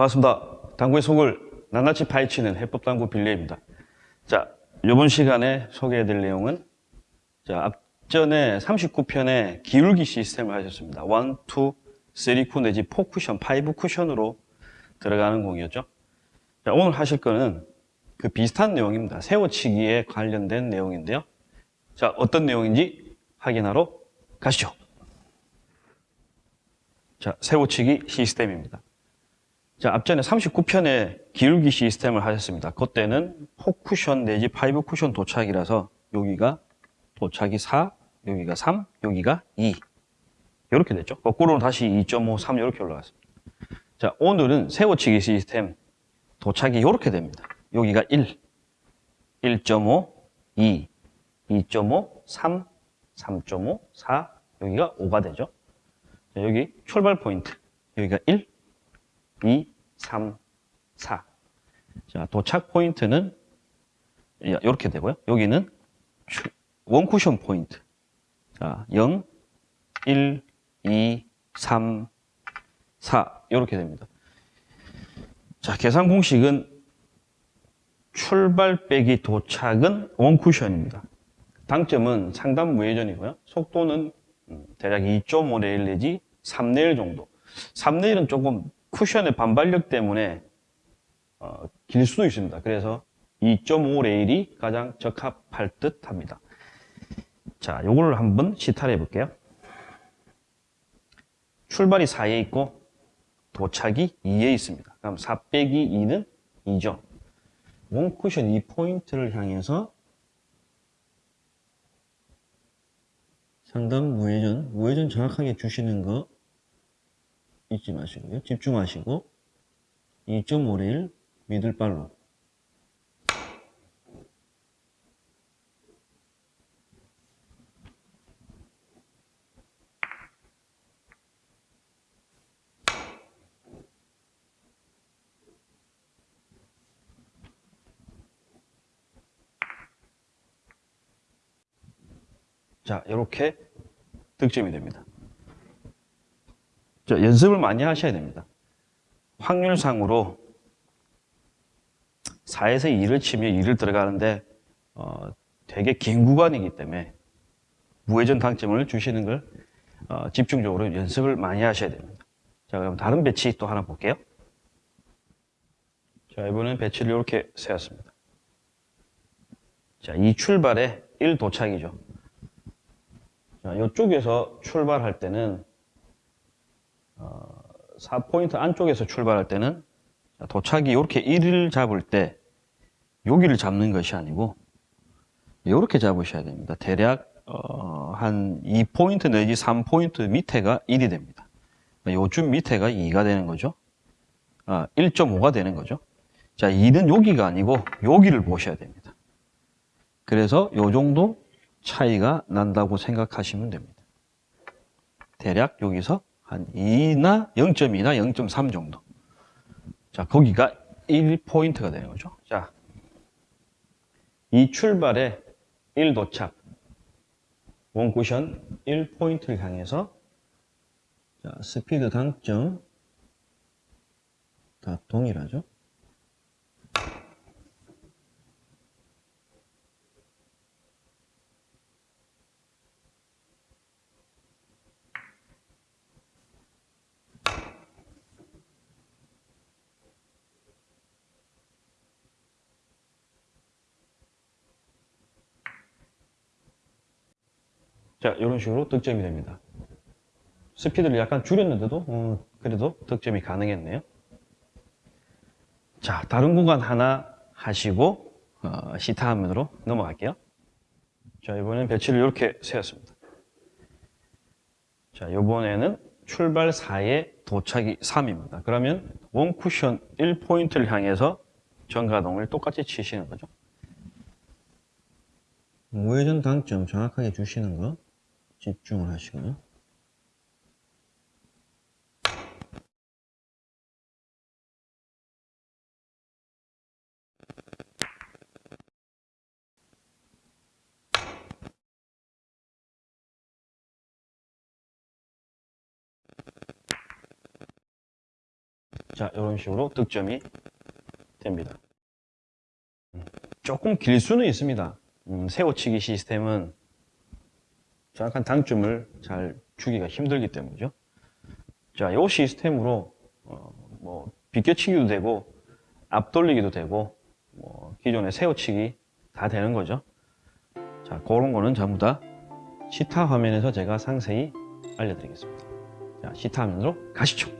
반갑습니다. 당구의 속을 낱낱이 파헤치는 해법당구 빌리입니다. 자, 이번 시간에 소개해드릴 내용은 자, 앞전에 39편에 기울기 시스템을 하셨습니다. 1, 2, 3쿠 내지 4 쿠션, 5 쿠션으로 들어가는 공이었죠. 자, 오늘 하실 거는 그 비슷한 내용입니다. 세워치기에 관련된 내용인데요. 자, 어떤 내용인지 확인하러 가시죠. 자, 세워치기 시스템입니다. 자, 앞전에 39편에 기울기 시스템을 하셨습니다. 그때는 4쿠션 내지 5쿠션 도착이라서 여기가 도착이 4, 여기가 3, 여기가 2. 이렇게 됐죠. 거꾸로는 다시 2.5, 3 이렇게 올라갔습니다. 자, 오늘은 세워치기 시스템 도착이 이렇게 됩니다. 여기가 1, 1.5, 2, 2.5, 3, 3.5, 4, 여기가 5가 되죠. 자, 여기 출발 포인트, 여기가 1, 2, 3, 4. 자, 도착 포인트는 이렇게 되고요. 여기는 원 쿠션 포인트. 자, 0, 1, 2, 3, 4 이렇게 됩니다. 자, 계산 공식은 출발 빼기 도착은 원 쿠션입니다. 당점은 상단 무회전이고요. 속도는 음, 대략 2.5레일 내지 3레일 정도. 3레일은 조금 쿠션의 반발력 때문에 어, 길 수도 있습니다. 그래서 2.5 레일이 가장 적합할 듯 합니다. 자, 요거를 한번 시타를 해볼게요. 출발이 4에 있고 도착이 2에 있습니다. 그럼 4 빼기 2는 2죠. 원쿠션 2포인트를 향해서 상단 무회전, 무회전 정확하게 주시는 거 잊지 마시고요. 집중하시고 2.5레일 미들발로 자, 이렇게 득점이 됩니다. 자, 연습을 많이 하셔야 됩니다. 확률상으로 4에서 2를 치면 2를 들어가는데 어, 되게 긴 구간이기 때문에 무회전 당점을 주시는 걸 어, 집중적으로 연습을 많이 하셔야 됩니다. 자, 그럼 다른 배치 또 하나 볼게요. 자, 이번엔 배치를 이렇게 세웠습니다. 자, 이 출발에 1 도착이죠. 자, 이쪽에서 출발할 때는 어, 4포인트 안쪽에서 출발할 때는 도착이 이렇게 1을 잡을 때 여기를 잡는 것이 아니고 이렇게 잡으셔야 됩니다. 대략 어, 한 2포인트 내지 3포인트 밑에가 1이 됩니다. 요쯤 밑에가 2가 되는 거죠. 아, 1.5가 되는 거죠. 자, 2는 여기가 아니고 여기를 보셔야 됩니다. 그래서 요 정도 차이가 난다고 생각하시면 됩니다. 대략 여기서 한 2나 0.2나 0.3 정도. 자, 거기가 1포인트가 되는 거죠. 자, 이 출발에 1 도착, 원쿠션 1포인트를 향해서 자, 스피드 당점 다 동일하죠. 자, 이런 식으로 득점이 됩니다. 스피드를 약간 줄였는데도 음, 그래도 득점이 가능했네요. 자, 다른 구간 하나 하시고 어, 시타 화면으로 넘어갈게요. 자, 이번엔 배치를 이렇게 세웠습니다. 자, 이번에는 출발 4에 도착이 3입니다. 그러면 원 쿠션 1포인트를 향해서 전가동을 똑같이 치시는 거죠. 우회전 당점 정확하게 주시는 거 집중을 하시고요. 자, 이런 식으로 득점이 됩니다. 음, 조금 길 수는 있습니다. 음, 세워치기 시스템은 정확한 당점을 잘 주기가 힘들기 때문이죠. 자, 이 시스템으로 어, 뭐 비껴치기도 되고 앞돌리기도 되고 뭐 기존의 세워치기 다 되는 거죠. 자, 그런 거는 전부 다 시타 화면에서 제가 상세히 알려드리겠습니다. 자, 시타 화면으로 가시죠.